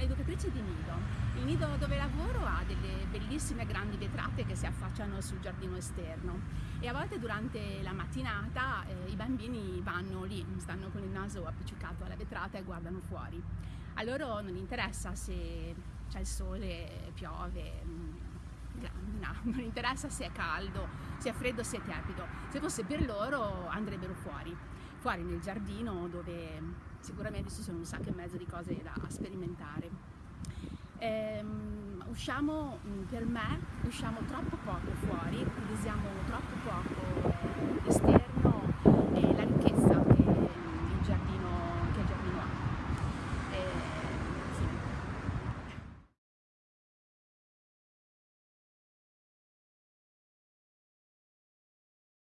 un'educatrice di nido. Il nido dove lavoro ha delle bellissime grandi vetrate che si affacciano sul giardino esterno e a volte durante la mattinata eh, i bambini vanno lì, stanno con il naso appiccicato alla vetrata e guardano fuori. A loro non interessa se c'è il sole, piove, mm, no, non interessa se è caldo, se è freddo, se è tiepido. Se fosse per loro andrebbero fuori, fuori nel giardino dove sicuramente ci sono un sacco e mezzo di cose da sperimentare. Ehm, usciamo, mm, per me, usciamo troppo poco fuori,